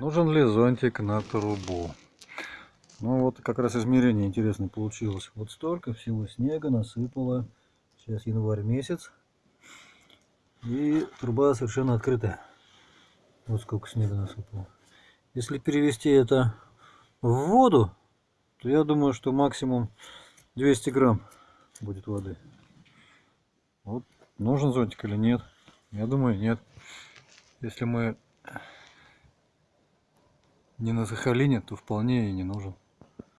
Нужен ли зонтик на трубу? Ну вот как раз измерение интересное получилось. Вот столько всего снега насыпало. Сейчас январь месяц. И труба совершенно открытая. Вот сколько снега насыпало. Если перевести это в воду, то я думаю, что максимум 200 грамм будет воды. Вот нужен зонтик или нет? Я думаю, нет. Если мы не на Сахалине, то вполне и не нужен.